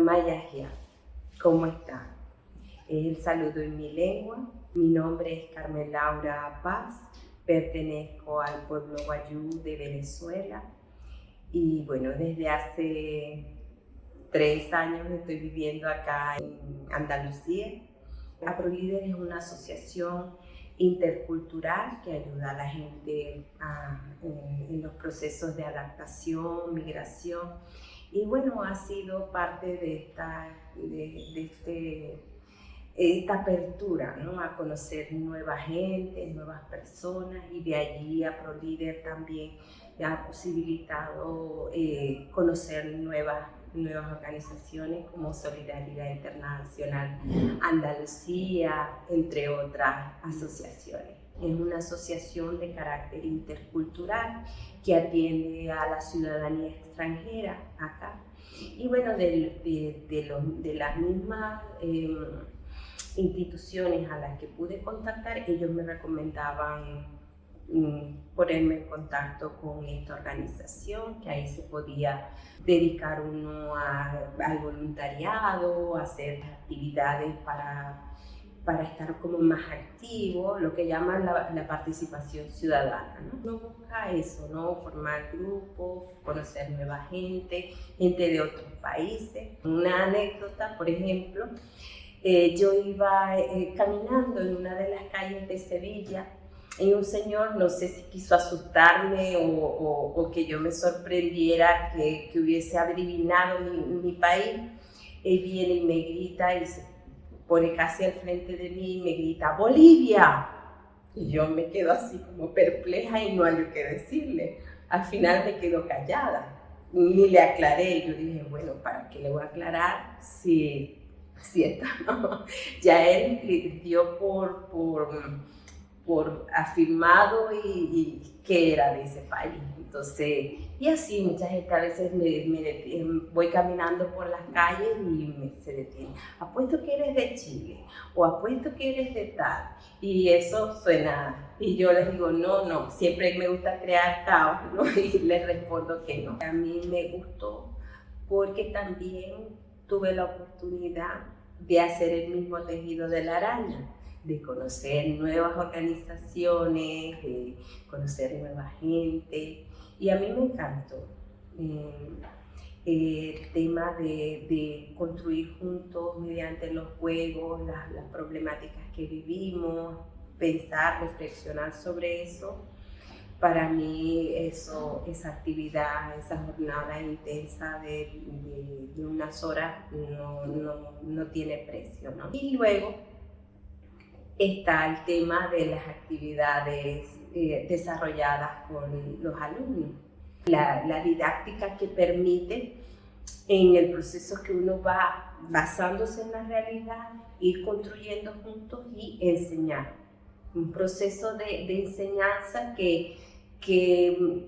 Amayahia, ¿cómo está? Es el saludo en mi lengua. Mi nombre es Carmen Laura Paz, pertenezco al pueblo Guayú de Venezuela y bueno, desde hace tres años estoy viviendo acá en Andalucía. AproLíder es una asociación intercultural que ayuda a la gente en, los procesos de adaptación, migración. Y bueno, ha sido parte de esta, de, este, esta apertura ¿no? a conocer nueva gente, nuevas personas y de allí a ProLíder también ha posibilitado eh, conocer nuevas nuevas organizaciones como Solidaridad Internacional Andalucía, entre otras asociaciones. Es una asociación de carácter intercultural que atiende a la ciudadanía extranjera acá. Y bueno, de, de, las mismas em, instituciones a las que pude contactar, ellos me recomendaban ponerme en contacto con esta organización, que ahí se podía dedicar uno al voluntariado, hacer actividades para, para estar como más activo, lo que llaman la, participación ciudadana. ¿no? busca eso, ¿no? formar grupos, conocer nueva gente, gente de otros países. Una anécdota, por ejemplo, eh, yo iba eh, caminando en una de las calles de Sevilla y un señor, no sé si quiso asustarme o, que yo me sorprendiera que, hubiese adivinado mi, país, él viene y me grita y se pone casi al frente de mí y me grita, ¡Bolivia! Y yo me quedo así como perpleja y no hay lo que decirle. Al final me quedo callada, ni le aclaré. Yo dije, bueno, ¿para qué le voy a aclarar si, si está? Ya él dio por... por por afirmado y, que era de ese país. Entonces, y así mucha gente a veces me, me voy caminando por las calles y me, se detiene. Apuesto que eres de Chile o apuesto que eres de tal. Y eso suena, y yo les digo, no, no, siempre me gusta crear caos, ¿no? Y les respondo que no. A mí me gustó porque también tuve la oportunidad de hacer el mismo tejido de la araña de conocer nuevas organizaciones, de conocer nueva gente. Y a mí me encantó eh, el tema de, construir juntos mediante los juegos las, problemáticas que vivimos, pensar, reflexionar sobre eso. Para mí eso, esa actividad, esa jornada intensa de, de, unas horas no, no, no tiene precio. ¿no? Y luego está el tema de las actividades eh, desarrolladas con los alumnos. La, didáctica que permite en el proceso que uno va basándose en la realidad, ir construyendo juntos y enseñar. Un proceso de, enseñanza que, que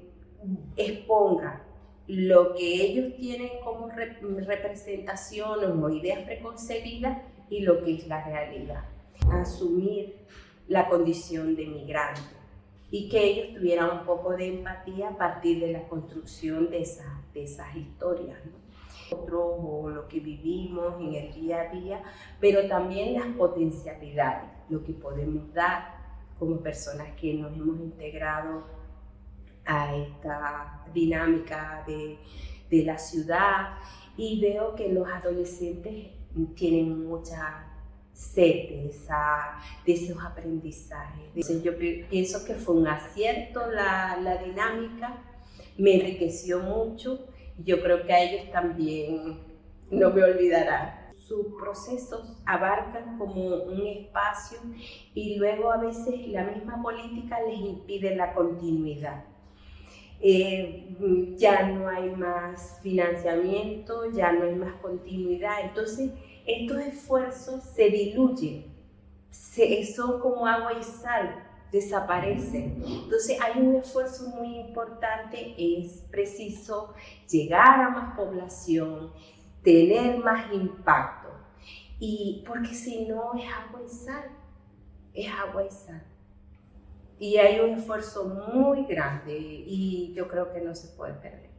exponga lo que ellos tienen como representación o ideas preconcebidas y lo que es la realidad asumir la condición de migrante y que ellos tuvieran un poco de empatía a partir de la construcción de, esas, de esas historias. Nosotros o lo que vivimos en el día a día, pero también las potencialidades, lo que podemos dar como personas que nos hemos integrado a esta dinámica de, de la ciudad y veo que los adolescentes tienen mucha sed de, esa, de esos aprendizajes. Yo pienso que fue un acierto la, la dinámica, me enriqueció mucho y yo creo que a ellos también no me olvidarán. Sus procesos abarcan como un espacio y luego a veces la misma política les impide la continuidad. Eh, ya no hay más financiamiento, ya no hay más continuidad, entonces estos esfuerzos se diluyen, son como agua y sal, desaparecen. Entonces hay un esfuerzo muy importante, es preciso llegar a más población, tener más impacto, y porque si no es agua y sal, es agua y sal. Y hay un esfuerzo muy grande y yo creo que no se puede perder.